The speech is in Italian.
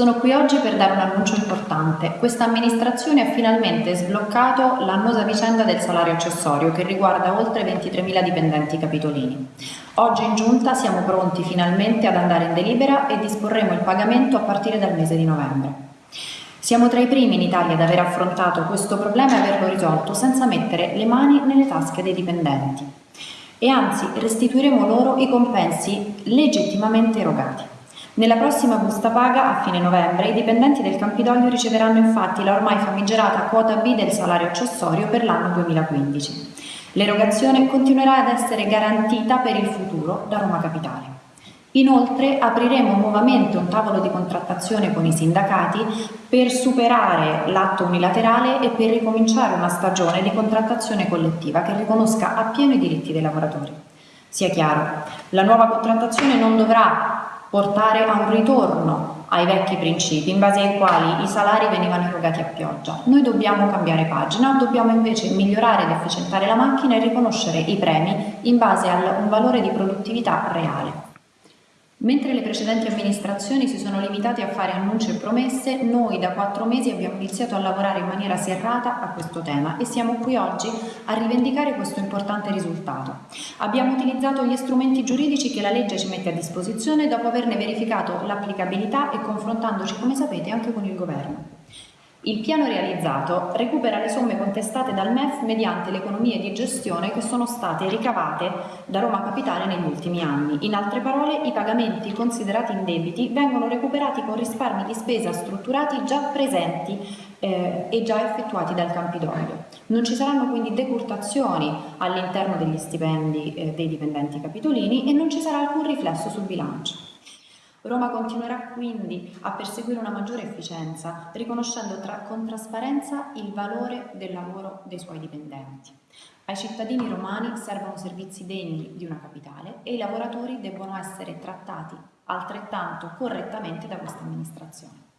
Sono qui oggi per dare un annuncio importante. Questa amministrazione ha finalmente sbloccato l'annosa vicenda del salario accessorio che riguarda oltre 23.000 dipendenti capitolini. Oggi in giunta siamo pronti finalmente ad andare in delibera e disporremo il pagamento a partire dal mese di novembre. Siamo tra i primi in Italia ad aver affrontato questo problema e averlo risolto senza mettere le mani nelle tasche dei dipendenti. E anzi restituiremo loro i compensi legittimamente erogati. Nella prossima busta paga, a fine novembre, i dipendenti del Campidoglio riceveranno infatti la ormai famigerata quota B del salario accessorio per l'anno 2015. L'erogazione continuerà ad essere garantita per il futuro da Roma Capitale. Inoltre apriremo nuovamente un tavolo di contrattazione con i sindacati per superare l'atto unilaterale e per ricominciare una stagione di contrattazione collettiva che riconosca appieno i diritti dei lavoratori. Sia chiaro, la nuova contrattazione non dovrà portare a un ritorno ai vecchi principi in base ai quali i salari venivano erogati a pioggia. Noi dobbiamo cambiare pagina, dobbiamo invece migliorare ed efficientare la macchina e riconoscere i premi in base a un valore di produttività reale. Mentre le precedenti amministrazioni si sono limitate a fare annunci e promesse, noi da quattro mesi abbiamo iniziato a lavorare in maniera serrata a questo tema e siamo qui oggi a rivendicare questo importante risultato. Abbiamo utilizzato gli strumenti giuridici che la legge ci mette a disposizione dopo averne verificato l'applicabilità e confrontandoci, come sapete, anche con il Governo. Il piano realizzato recupera le somme contestate dal MEF mediante le economie di gestione che sono state ricavate da Roma Capitale negli ultimi anni. In altre parole, i pagamenti considerati indebiti vengono recuperati con risparmi di spesa strutturati già presenti eh, e già effettuati dal Campidoglio. Non ci saranno quindi decurtazioni all'interno degli stipendi eh, dei dipendenti capitolini e non ci sarà alcun riflesso sul bilancio. Roma continuerà quindi a perseguire una maggiore efficienza, riconoscendo tra, con trasparenza il valore del lavoro dei suoi dipendenti. Ai cittadini romani servono servizi degni di una capitale e i lavoratori debbono essere trattati altrettanto correttamente da questa amministrazione.